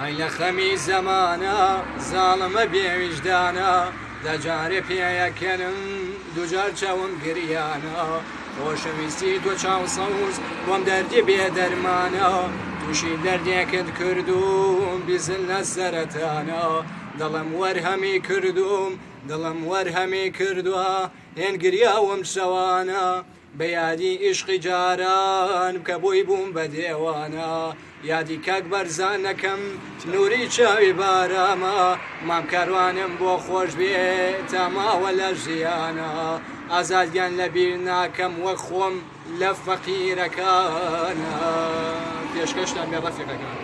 ayla Aylakami zamana, zalime bi vicdana, da cari piya kelim, ducar çavun giryana. Hoşum isti do çav savuz, bom derdi bi dermana, tuşi derdi ked kürdüm, bizimle zeretana. Dalam var hemi kürdüm, dalam var hemi kürdüm, en giryavum şavana. یادی عشقی جاران کە بۆی بووم بە دێوانە یادی کاک بەرزانەکەم نوری چاوی بارامە. مام کاروانم بۆ خۆش بێ تاماوە لە ژیانە. ئازادیان لە بیر ناکەم وەک خۆم لە فەقیرەکانە. پێشکەشتان بێ ڕەفیقەکان